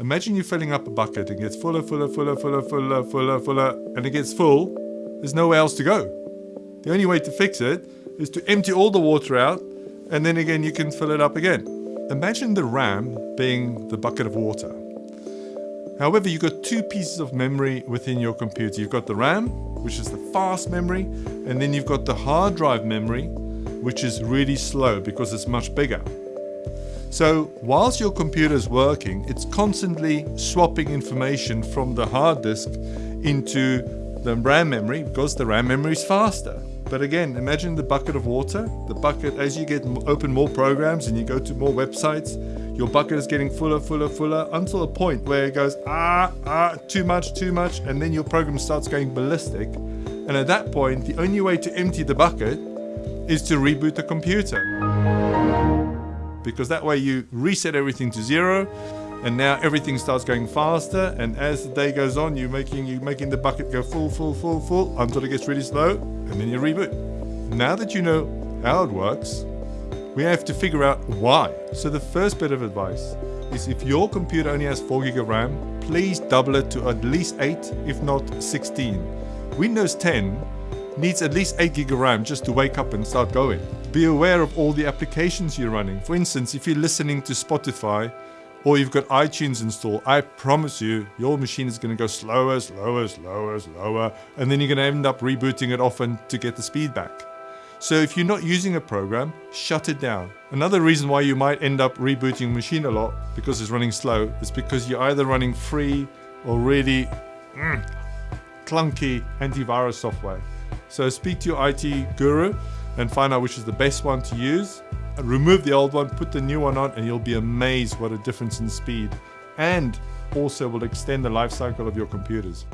Imagine you're filling up a bucket and it gets fuller, fuller, fuller, fuller, fuller, fuller, fuller, and it gets full. There's nowhere else to go. The only way to fix it is to empty all the water out, and then again you can fill it up again. Imagine the RAM being the bucket of water. However, you've got two pieces of memory within your computer. You've got the RAM, which is the fast memory, and then you've got the hard drive memory, which is really slow because it's much bigger. So whilst your computer is working, it's constantly swapping information from the hard disk into the RAM memory because the RAM memory is faster. But again, imagine the bucket of water. The bucket, as you get open more programs and you go to more websites, your bucket is getting fuller, fuller, fuller until a point where it goes, ah, ah, too much, too much, and then your program starts going ballistic. And at that point, the only way to empty the bucket is to reboot the computer. Because that way you reset everything to zero, and now everything starts going faster and as the day goes on you're making you making the bucket go full full full full until it gets really slow and then you reboot now that you know how it works we have to figure out why. So the first bit of advice is if your computer only has 4 gig of RAM, please double it to at least 8, if not 16. Windows 10 needs at least 8 gig of RAM just to wake up and start going. Be aware of all the applications you're running. For instance, if you're listening to Spotify or you've got iTunes installed, I promise you, your machine is going to go slower, slower, slower, slower, and then you're going to end up rebooting it often to get the speed back. So if you're not using a program, shut it down. Another reason why you might end up rebooting a machine a lot because it's running slow is because you're either running free or really mm, clunky antivirus software. So speak to your IT guru and find out which is the best one to use. Remove the old one, put the new one on, and you'll be amazed what a difference in speed and also will extend the life cycle of your computers.